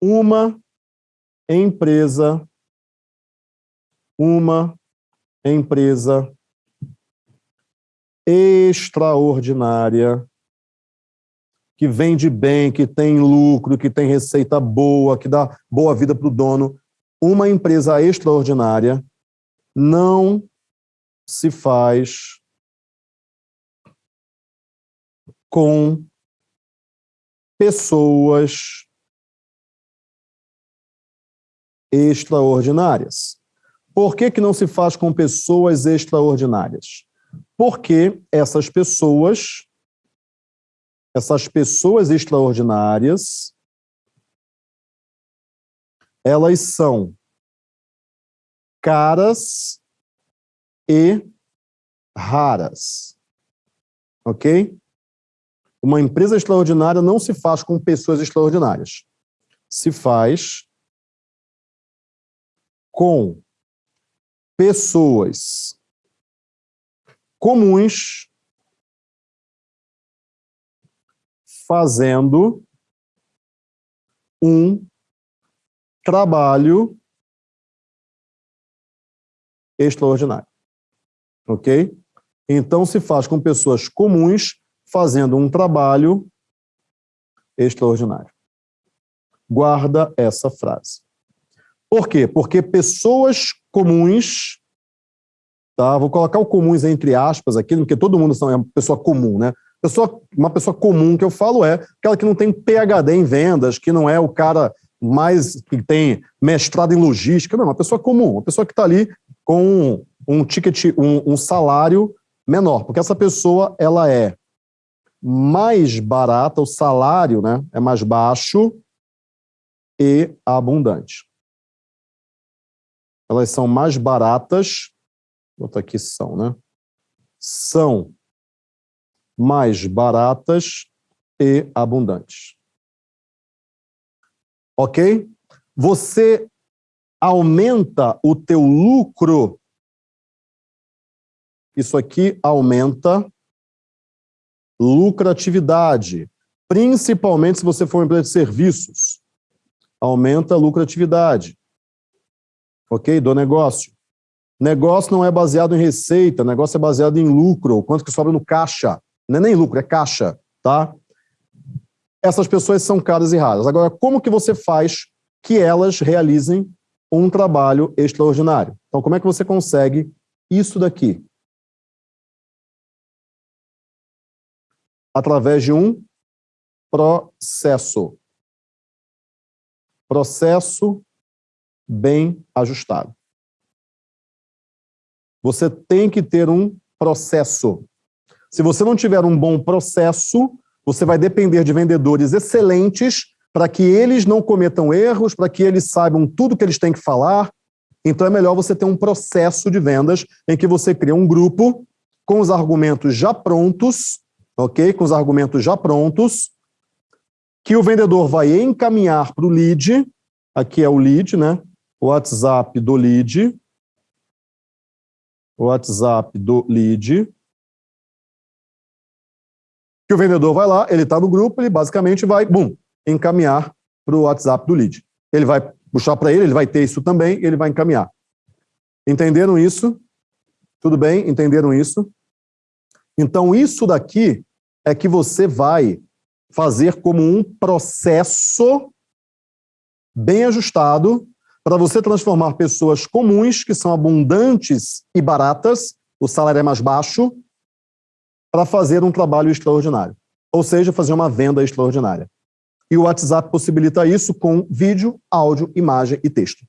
uma empresa, uma empresa extraordinária, que vende bem, que tem lucro, que tem receita boa, que dá boa vida para o dono, uma empresa extraordinária não se faz com pessoas extraordinárias. Por que, que não se faz com pessoas extraordinárias? Porque essas pessoas, essas pessoas extraordinárias, elas são caras e raras. Ok? Uma empresa extraordinária não se faz com pessoas extraordinárias. Se faz com pessoas comuns fazendo um trabalho extraordinário. Ok? Então, se faz com pessoas comuns fazendo um trabalho extraordinário. Guarda essa frase. Por quê? Porque pessoas comuns, tá? Vou colocar o comuns entre aspas aqui, porque todo mundo é uma pessoa comum, né? Pessoa, uma pessoa comum que eu falo é aquela que não tem PhD em vendas, que não é o cara mais que tem mestrado em logística, não, uma pessoa comum, uma pessoa que está ali com um ticket, um, um salário menor, porque essa pessoa ela é mais barata, o salário né, é mais baixo e abundante elas são mais baratas, vou botar aqui são, né? São mais baratas e abundantes. Ok? Você aumenta o teu lucro, isso aqui aumenta lucratividade, principalmente se você for uma empresa de serviços, aumenta lucratividade ok? Do negócio. Negócio não é baseado em receita, negócio é baseado em lucro, quanto que sobra no caixa. Não é nem lucro, é caixa, tá? Essas pessoas são caras e raras. Agora, como que você faz que elas realizem um trabalho extraordinário? Então, como é que você consegue isso daqui? Através de um processo. Processo bem ajustado. Você tem que ter um processo. Se você não tiver um bom processo, você vai depender de vendedores excelentes para que eles não cometam erros, para que eles saibam tudo que eles têm que falar. Então é melhor você ter um processo de vendas em que você cria um grupo com os argumentos já prontos, ok? Com os argumentos já prontos, que o vendedor vai encaminhar para o lead, aqui é o lead, né? WhatsApp do lead, WhatsApp do lead, que o vendedor vai lá, ele está no grupo, ele basicamente vai, bum, encaminhar para o WhatsApp do lead. Ele vai puxar para ele, ele vai ter isso também, ele vai encaminhar. Entenderam isso? Tudo bem? Entenderam isso? Então, isso daqui é que você vai fazer como um processo bem ajustado para você transformar pessoas comuns, que são abundantes e baratas, o salário é mais baixo, para fazer um trabalho extraordinário. Ou seja, fazer uma venda extraordinária. E o WhatsApp possibilita isso com vídeo, áudio, imagem e texto.